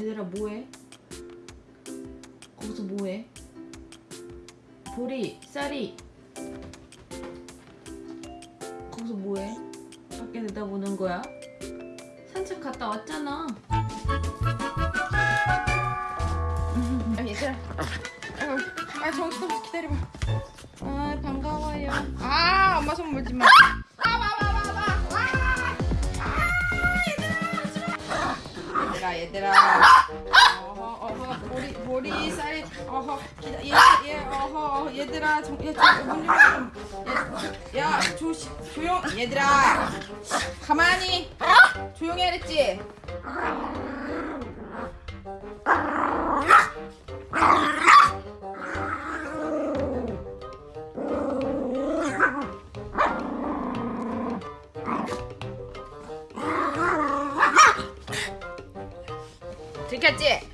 얘들아 뭐해? 거기서 뭐해? 보리, 쌀이 거기서 뭐해? 밖에 내다보는 거야? 산책 갔다 왔잖아 아, 얘들아 아유, 아 정신없이 기다려봐 아 반가워요 아 엄마 손 물지 마 얘들아. 어허 어허 보리 보리 쌀이 어허 기다 얘, 얘 어허 얘들아 정, 얘, 문 좀, 얘, 야 조시 조용 얘들아. 가만히. 조용히 하랬지 들켰지?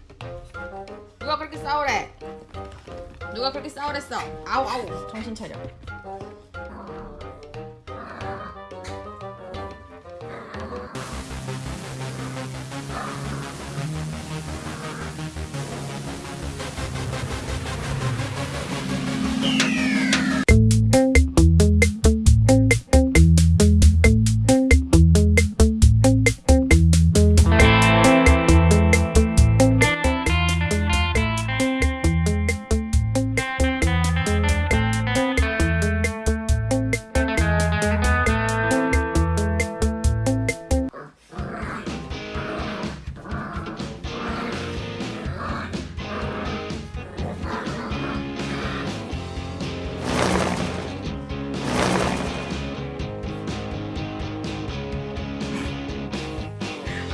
누가 그렇게 싸우래? 누가 그렇게 싸우랬어? 아우 아우 정신 차려.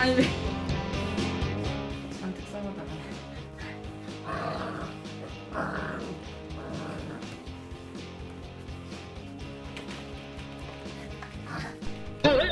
아니 왜? 잔뜩 싸우다가. 야야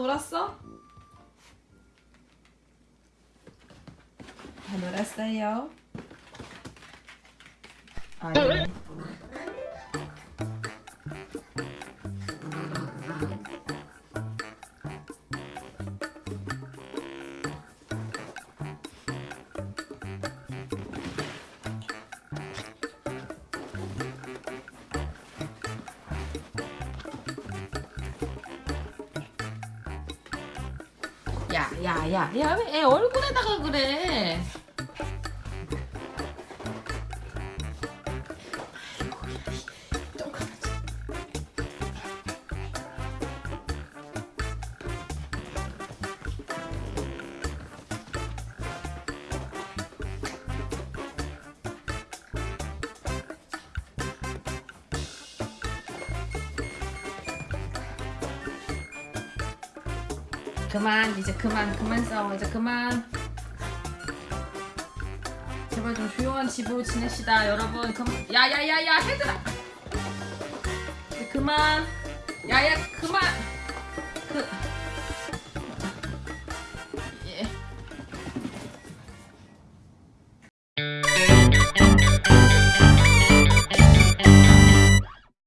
놀았어? 다 놀았어요? 아니 야 야 야 야 왜 애 얼굴에다가 그래 그만 이제 그만 그만 싸워 이제 그만. 제발 좀 조용한 집으로 지냅시다 여러분. 그만 야야야야 헤드라! 그만. 야야 그만. 그